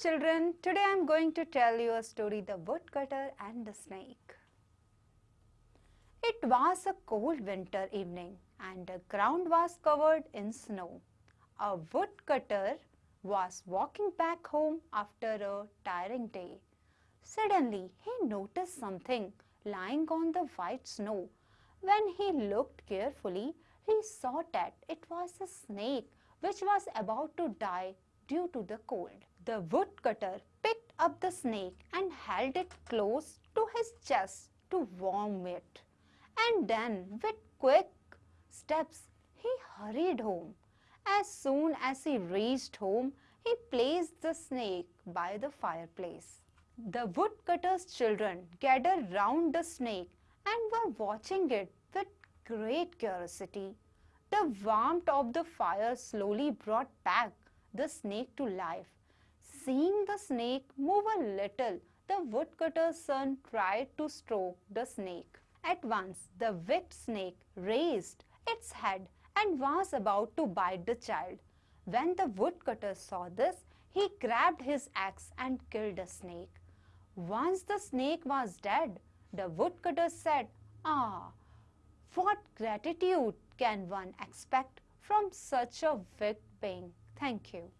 Children, today I am going to tell you a story The Woodcutter and the Snake. It was a cold winter evening and the ground was covered in snow. A woodcutter was walking back home after a tiring day. Suddenly he noticed something lying on the white snow. When he looked carefully, he saw that it was a snake which was about to die due to the cold. The woodcutter picked up the snake and held it close to his chest to warm it. And then, with quick steps, he hurried home. As soon as he reached home, he placed the snake by the fireplace. The woodcutter's children gathered round the snake and were watching it with great curiosity. The warmth of the fire slowly brought back the snake to life. Seeing the snake move a little, the woodcutter's son tried to stroke the snake. At once, the wicked snake raised its head and was about to bite the child. When the woodcutter saw this, he grabbed his axe and killed the snake. Once the snake was dead, the woodcutter said, Ah, what gratitude can one expect from such a wicked being? Thank you.